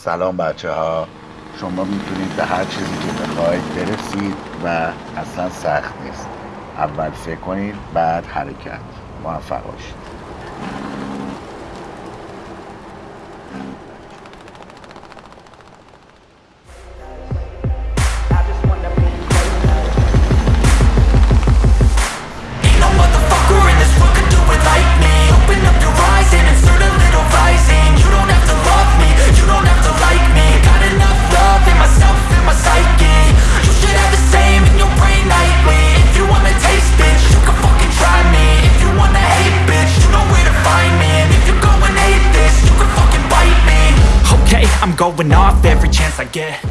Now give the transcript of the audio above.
سلام بچه ها شما می‌تونید به هر چیزی که بخواید برسید و اصلا سخت نیست. اول فکر کنید بعد حرکت. موفق باشید. I'm going off every chance I get.